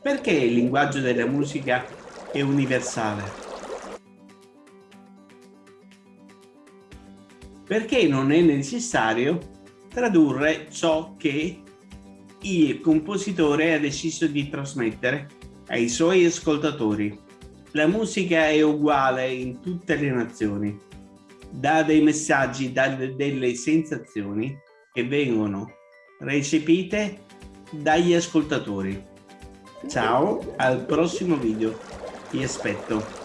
Perché il linguaggio della musica è universale? Perché non è necessario tradurre ciò che il compositore ha deciso di trasmettere ai suoi ascoltatori. La musica è uguale in tutte le nazioni, dà dei messaggi, dà delle sensazioni che vengono recepite dagli ascoltatori. Ciao, al prossimo video. Ti aspetto.